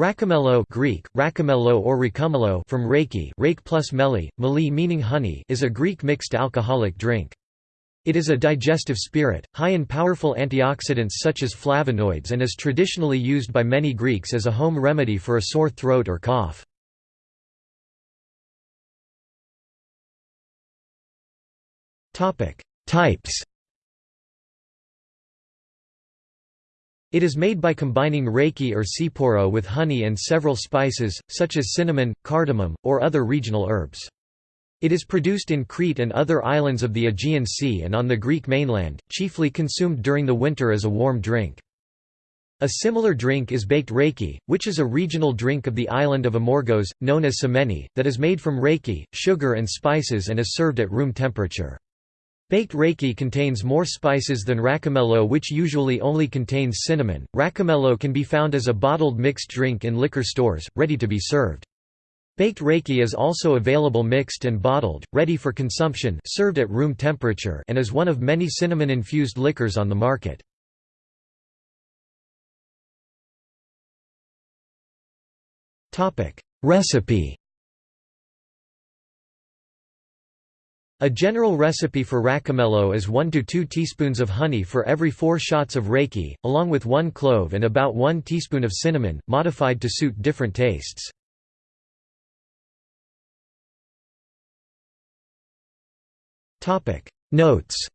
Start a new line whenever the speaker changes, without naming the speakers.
Rakomelo Greek, rakomelo or rakumelo from raki rake plus meli, meli meaning honey is a Greek mixed alcoholic drink. It is a digestive spirit, high in powerful antioxidants such as flavonoids and is traditionally used by many Greeks as a home remedy for a sore throat or cough. Types It is made by combining raki or tsipouro with honey and several spices, such as cinnamon, cardamom, or other regional herbs. It is produced in Crete and other islands of the Aegean Sea and on the Greek mainland, chiefly consumed during the winter as a warm drink. A similar drink is baked raki, which is a regional drink of the island of Amorgos, known as psimeni, that is made from raki, sugar and spices and is served at room temperature. Baked raki contains more spices than rakomelo which usually only contains cinnamon. Rakomelo can be found as a bottled mixed drink in liquor stores, ready to be served. Baked raki is also available mixed and bottled, ready for consumption served at room temperature and is one of many cinnamon-infused liquors on the market. Recipe A general recipe for rakomelo is 1 to 2 teaspoons of honey for every 4 shots of raki, along with 1 clove and about 1 teaspoon of cinnamon, modified to suit different tastes. Notes